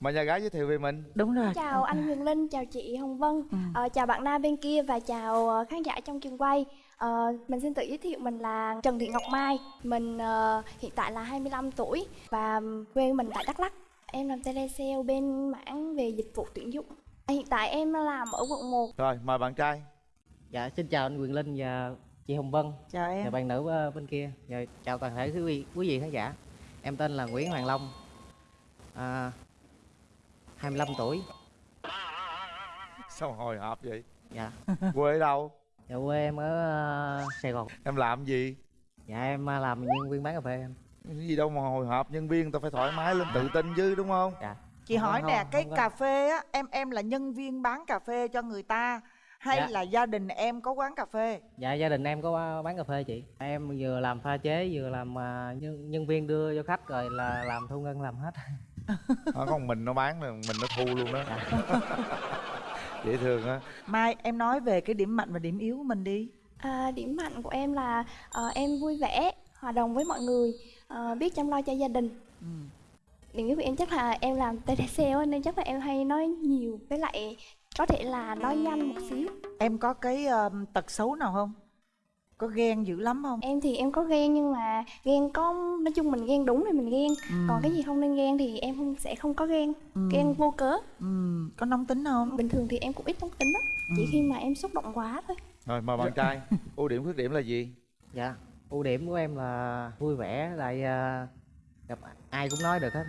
mời nhà gái giới thiệu về mình đúng rồi Chào anh Huyền Linh, chào chị Hồng Vân, Ừ. ờ, chào bạn nam bên kia và chào ờ, khán giả trong trường quay. Ờ, mình xin tự giới thiệu mình là Trần Thị Ngọc Mai, mình ờ, hiện tại là 25 tuổi và quê mình tại Đắk Lắk. Em làm telesale bên mảng về dịch vụ tuyển dụng. Hiện tại em làm ở quận 1. rồi mời bạn trai Dạ, xin chào anh Quyền Linh và chị Hồng Vân chào em và bạn nữ ờ, bên kia. Và chào toàn thể quý vị, quý vị khán giả. Em tên là Nguyễn Hoàng Long, à, 25 tuổi. sao hồi hộp vậy Dạ, quê ở đâu dạ quê em ở ờ, Sài Gòn. em làm gì Dạ em ờ, làm nhân viên bán cà phê em. cái gì đâu mà hồi hộp nhân viên người ta phải thoải mái lên tự tin chứ đúng không Dạ. chị Không, hỏi không, nè cái không cà phê á em em là nhân viên bán cà phê cho người ta hay Dạ. là gia đình em có quán cà phê Dạ gia đình em có bán cà phê chị. Em vừa làm pha chế vừa làm ờ, nhân nhân viên đưa cho khách rồi là làm thu ngân làm hết. Đó, con mình nó bán rồi mình nó thu luôn đó. Dễ thương á. Mai em nói về cái điểm mạnh và điểm yếu của mình đi. À, điểm mạnh của em là ờ, em vui vẻ, hòa đồng với mọi người, ờ, biết chăm lo cho gia đình. ừ. điểm yếu của em chắc là em làm telesale á, nên chắc là em hay nói nhiều với lại có thể là nói nhanh một xíu. Em có cái um, tật xấu nào không có ghen dữ lắm không? Em thì em có ghen nhưng mà ghen có nói chung mình ghen đúng thì mình ghen. Ừ. còn cái gì không nên ghen thì em không sẽ không có ghen. Ừ. ghen vô cớ. Ừ. có nóng tính không? Bình thường thì em cũng ít nóng tính đó chỉ Ừ. khi mà em xúc động quá thôi. Rồi mời bạn trai. Ưu điểm khuyết điểm là gì? Dạ, ưu điểm của em là vui vẻ, lại ờ, gặp ai cũng nói được hết.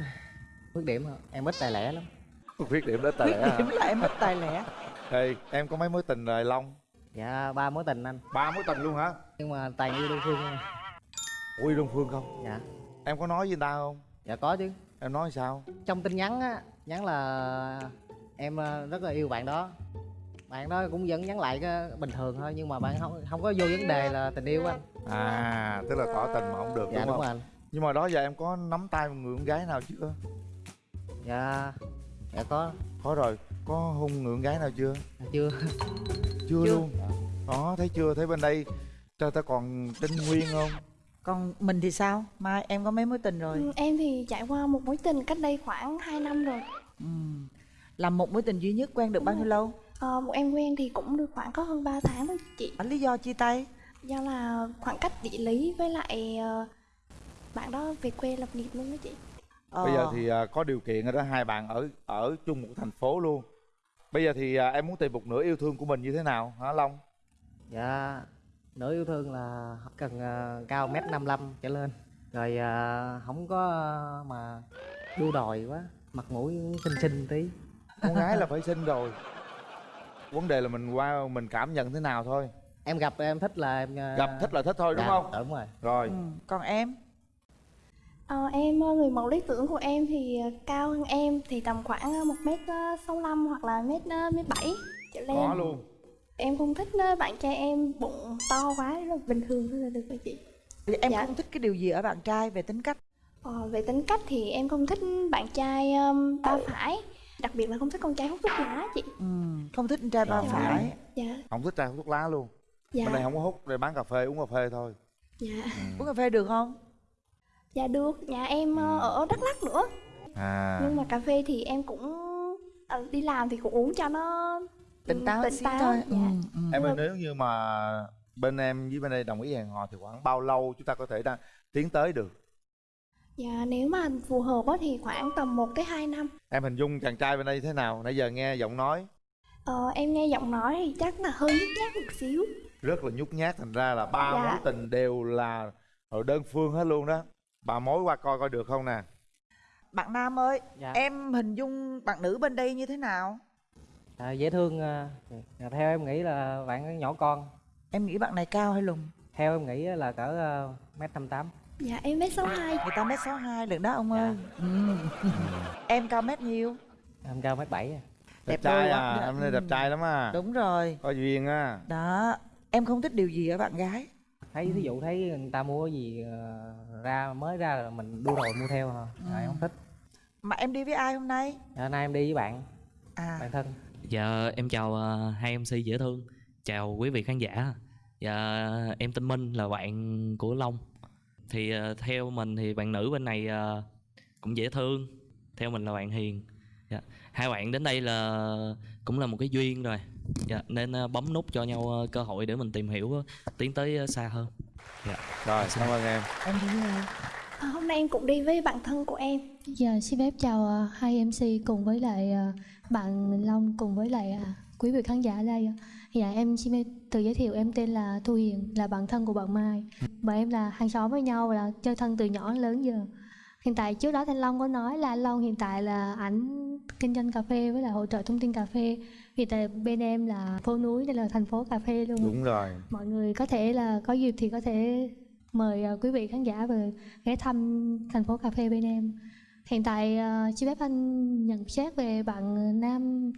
Khuyết điểm em ít tài lẻ lắm. khuyết điểm đó tài khuyết lẻ hả? Điểm là em ít tài lẻ. Ê, em có mấy mối tình rồi long Dạ, ba mối tình anh, ba mối tình luôn hả? Nhưng mà toàn yêu đơn phương ui đông phương không? Dạ, em có nói với người ta không? Dạ có chứ. em nói sao? Trong tin nhắn á, nhắn là em ờ, rất là yêu bạn đó. Bạn đó cũng vẫn nhắn lại cái bình thường thôi nhưng mà bạn không không có vô vấn đề là tình yêu anh. à tức là tỏ tình mà không được Dạ đúng đúng không? anh. nhưng mà đó giờ em có nắm tay một người con gái nào chưa? Dạ, dạ có, có rồi có hôn người con gái nào chưa? Chưa. chưa, Chưa. luôn? Đó thấy chưa? Thấy bên đây ta ta còn tinh nguyên không? Còn mình thì sao? Mai em có mấy mối tình rồi? Ừ, em thì trải qua một mối tình cách đây khoảng 2 năm rồi. Ừ. làm một mối tình duy nhất quen được bao nhiêu lâu? Ờ, một em quen thì cũng được khoảng có hơn 3 tháng thôi chị. Lý do chia tay? Do là khoảng cách địa lý với lại ờ, bạn đó về quê lập nghiệp luôn đó chị. Bây giờ thì à, có điều kiện rồi đó hai bạn ở ở chung một thành phố luôn bây giờ thì à, em muốn tìm một nửa yêu thương của mình như thế nào hả long Dạ, nửa yêu thương là cần ờ, cao mét 55 trở lên. Rồi ờ, không có ờ, mà đua đòi quá, mặt mũi xinh xinh tí. con gái là phải xinh rồi vấn đề là mình qua mình cảm nhận thế nào thôi Em gặp em thích là em ờ, gặp thích là thích thôi đúng dạ, không Đúng rồi. rồi ừ. còn em Ờ, em ờ, người mẫu lý tưởng của em thì ờ, cao hơn em thì tầm khoảng ờ, một mét ờ, sáu lăm hoặc là mét mét bảy trở lên. Có luôn. Em không thích bạn trai em bụng to quá rất là bình thường thôi là được rồi chị. Thì em Dạ. không thích cái điều gì ở bạn trai về tính cách? Ờ, về tính cách thì em không thích bạn trai um, ba phải. Đặc biệt là không thích con trai hút thuốc lá chị. Ừ. không thích anh trai ba Dạ. phải. Dạ. Không thích trai hút thuốc lá luôn. Dạ. Bên này không có hút đây bán cà phê uống cà phê thôi. Dạ. Uống cà phê được không dạ được nhà em ờ, ở đắk lắk nữa. À. Nhưng mà cà phê thì em cũng ờ, đi làm thì cũng uống cho nó tỉnh táo tỉnh táo thôi. dạ. ừ. Ừ. em ơi nếu như mà bên em với bên đây đồng ý hẹn hò thì khoảng bao lâu chúng ta có thể đang tiến tới được? Dạ nếu mà phù hợp á thì khoảng tầm 1 tới 2 năm. Em hình dung chàng trai bên đây thế nào? Nãy giờ nghe giọng nói. Ờ, em nghe giọng nói thì chắc là hơi nhút nhát một xíu. Rất là nhút nhát thành ra là ba Dạ. mối tình đều là ở đơn phương hết luôn đó bà mối qua coi coi được không nè bạn nam ơi Dạ. em hình dung bạn nữ bên đây như thế nào À, dễ thương. ờ, dạ, theo em nghĩ là bạn nhỏ con. em nghĩ bạn này cao hay lùn Theo em nghĩ là cỡ ờ, mét năm tám. dạ em mét sáu hai người ta mét sáu hai lận đó ông Dạ. ơi ừ. em cao mét nhiêu Em cao mét bảy. đẹp, Đẹp trai à quá. em này Ừ. đẹp trai lắm à đúng rồi có duyên à đó em không thích điều gì ở bạn gái Thấy ví dụ thấy người ta mua cái gì ờ, ra mới ra là mình đua đòi mua theo hả? Ừ. Em không thích. mà em đi với ai hôm nay Dạ, nay em đi với bạn, à bạn thân. Dạ em chào ờ, hai MC dễ thương Chào quý vị khán giả Dạ em tên Minh là bạn của Long Thì ờ, theo mình thì bạn nữ bên này ờ, cũng dễ thương Theo mình là bạn hiền dạ. hai bạn đến đây là cũng là một cái duyên rồi dạ. nên ờ, bấm nút cho nhau ờ, cơ hội để mình tìm hiểu ờ, tiến tới xa hơn dạ. rồi cảm ơn em em À, hôm nay em cũng đi với bạn thân của em Dạ, xin phép chào hai MC cùng với lại bạn Long cùng với lại ờ, quý vị khán giả ở đây. Dạ, em xin tự giới thiệu em tên là Thu Hiền, là bạn thân của bạn Mai. Bọn em là hàng xóm với nhau và là chơi thân từ nhỏ đến lớn giờ. Hiện tại trước đó Thanh Long có nói là Long hiện tại là ảnh kinh doanh cà phê với lại hỗ trợ thông tin cà phê. Hiện tại bên em là phố núi đây là thành phố cà phê luôn. đúng rồi Mọi người có thể là có dịp thì có thể mời ờ, quý vị khán giả về ghé thăm thành phố cà phê bên em. Hiện tại uh, xin phép anh nhận xét về bạn Nam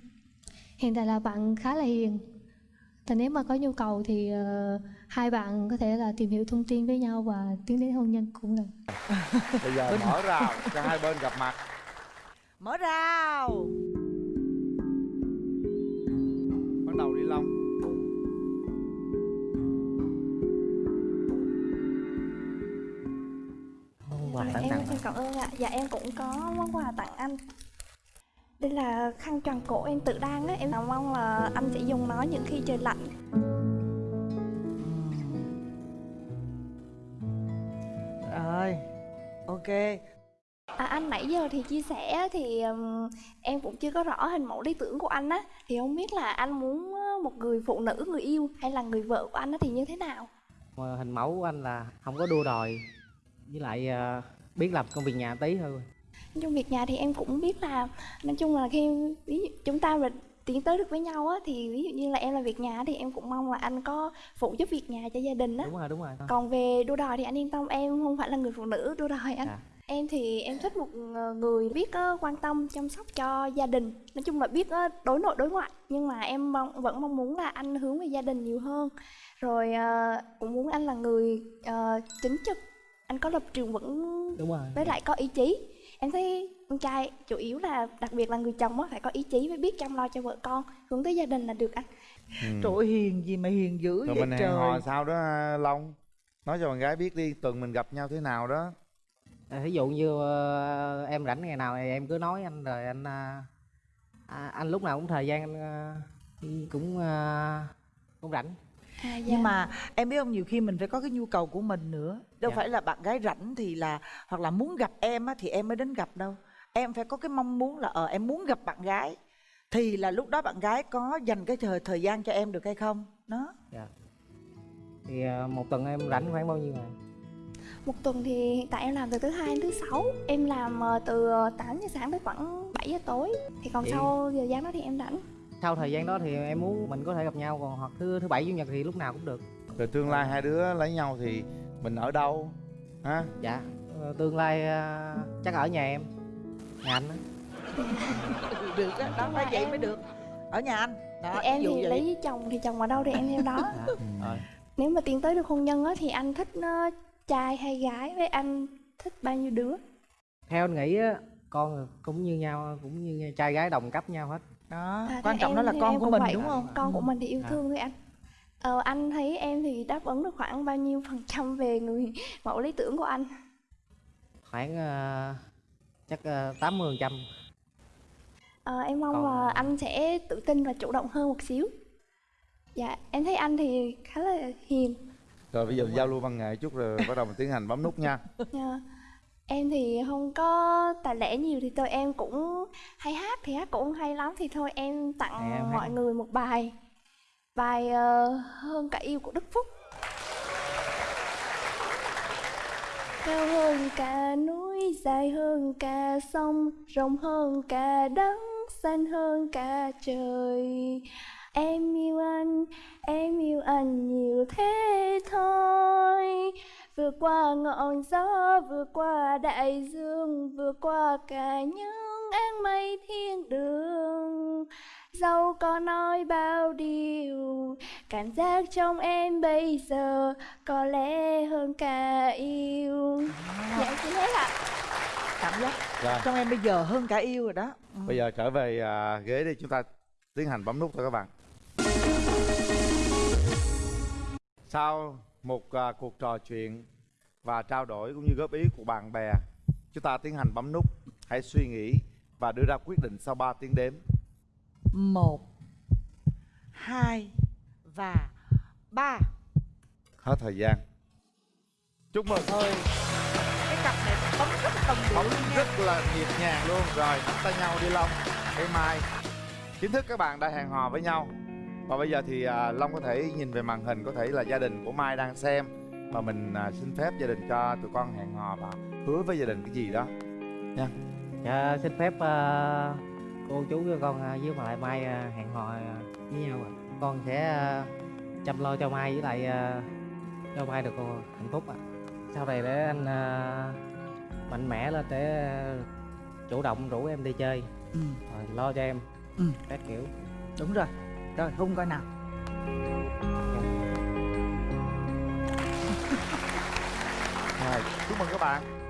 hiện tại là bạn khá là hiền. Và nếu mà có nhu cầu thì ờ, hai bạn có thể là tìm hiểu thông tin với nhau và tiến đến hôn nhân cũng được. bây giờ mở rào cho hai bên gặp mặt mở rào ạ dạ em cũng có món quà tặng anh. Đây là khăn tròn cổ em tự đan á. Em mong là anh sẽ dùng nó những khi trời lạnh. Rồi ok. À, anh nãy giờ thì chia sẻ thì ừm, em cũng chưa có rõ hình mẫu lý tưởng của anh á. Thì không biết là anh muốn ờ, một người phụ nữ người yêu hay là người vợ của anh á thì như thế nào? Mà hình mẫu của anh là không có đua đòi. Với lại ờ, biết làm công việc nhà tí thôi. Trong việc nhà thì em cũng biết là nói chung là khi ví dụ chúng ta mà tiến tới được với nhau á thì ví dụ như là em làm việc nhà thì em cũng mong là anh có phụ giúp việc nhà cho gia đình á. Đúng rồi đúng rồi còn về đua đòi thì anh yên tâm em không phải là người phụ nữ đua đòi anh. À. em thì em thích một ờ, người biết ờ, quan tâm chăm sóc cho gia đình. Nói chung là biết ờ, đối nội đối ngoại nhưng mà em mong, vẫn mong muốn là anh hướng về gia đình nhiều hơn. Rồi cũng muốn anh là người chính trực anh có lập trường vững đúng rồi. với lại có ý chí. Em thấy con trai chủ yếu là đặc biệt là người chồng á phải có ý chí với biết chăm lo cho vợ con hướng tới gia đình là được anh. Ừ. trời ơi, hiền gì mà hiền dữ rồi vậy mình trời. hò sao đó long. Nói cho bạn gái biết đi tuần mình gặp nhau thế nào đó. À, ví dụ như ờ, em rảnh ngày nào thì em cứ nói anh rồi anh à, à, anh lúc nào cũng thời gian anh à, cũng à, cũng rảnh. À, dạ. nhưng mà em biết không nhiều khi mình phải có cái nhu cầu của mình nữa đâu Dạ. phải là bạn gái rảnh thì là hoặc là muốn gặp em á, thì em mới đến gặp đâu. Em phải có cái mong muốn là ờ em muốn gặp bạn gái. Thì là lúc đó bạn gái có dành cái thời thời gian cho em được hay không? Đó. Dạ. Thì à, một tuần em rảnh khoảng bao nhiêu ngày? Một tuần thì hiện tại em làm từ thứ hai đến thứ sáu. Em làm ờ, từ 8 giờ sáng tới khoảng 7 giờ tối. Thì còn Vậy- sau giờ gian đó thì em rảnh. Sau thời gian đó thì em muốn mình có thể gặp nhau còn hoặc thứ thứ bảy chủ nhật thì lúc nào cũng được. Rồi tương lai hai đứa lấy nhau thì mình ở đâu? Ha dạ. Ờ, tương lai à, chắc ở nhà em. Nhà anh á. Được đó, đó phải vậy em- mới được. Ở nhà anh. Đó Thì em thì vậy. lấy chồng thì chồng ở đâu thì em theo đó. Dạ. rồi. Nếu mà tiến tới được hôn nhân á thì anh thích ờ, trai hay gái? Với anh thích bao nhiêu đứa? Theo anh nghĩ á con cũng như nhau cũng như trai gái đồng cấp nhau hết. Đó À, quan trọng em- đó là con của mình vậy. đúng không? Con của Ừ. mình thì yêu À. thương với anh Ờ, anh thấy em thì đáp ứng được khoảng bao nhiêu phần trăm về người mẫu lý tưởng của anh? Khoảng à, chắc à, tám mươi phần trăm. Ờ, em mong Còn- là anh sẽ tự tin và chủ động hơn một xíu. Dạ, em thấy anh thì khá là hiền. Rồi bây giờ giao lưu văn nghệ chút rồi bắt đầu mình tiến hành bấm nút nha. Dạ. Em thì không có tài lẻ nhiều thì thôi em cũng hay hát thì hát cũng hay lắm thì thôi em tặng em hát mọi người một bài bài uh, ờ, hơn cả yêu của Đức Phúc. Cao hơn cả núi dài hơn cả sông rộng hơn cả đất xanh hơn cả trời. Em yêu anh em yêu anh nhiều thế thôi. Vượt qua ngọn gió vượt qua đại dương vượt qua cả những áng mây thiên đường. Dẫu có nói bao điều cảm giác trong em bây giờ có lẽ hơn cả yêu. Dạ em xin hết ạ. Cảm giác rồi. trong em bây giờ hơn cả yêu rồi đó. Ừ. bây giờ trở về à, ghế đi chúng ta tiến hành bấm nút thôi các bạn. Sau một à, cuộc trò chuyện và trao đổi cũng như góp ý của bạn bè chúng ta tiến hành bấm nút hãy suy nghĩ và đưa ra quyết định sau 3 tiếng đếm. Một hai và ba. Hết thời gian. Chúc mừng. Ơi cái cặp này bấm rất là đồng điệu nha. rất là nhịp nhàng luôn. Rồi nắm tay nhau đi long. Cây mai. Chính thức các bạn đã hẹn hò với nhau. Và bây giờ thì à, long có thể nhìn về màn hình có thể là gia đình của mai đang xem. Và mình à, xin phép gia đình cho tụi con hẹn hò và hứa với gia đình cái gì đó. Dạ xin phép ờ, cô chú cho con ờ, với lại mai ờ, hẹn hò ờ, với nhau ạ con sẽ ờ, chăm lo cho mai với lại ờ, cho mai được ờ, hạnh phúc ạ. Sau này để anh ờ, mạnh mẽ lên để chủ động rủ em đi chơi. Ừ, rồi lo cho em. Ừ. các kiểu. Đúng rồi. Rồi hung coi nào. Rồi chúc mừng các bạn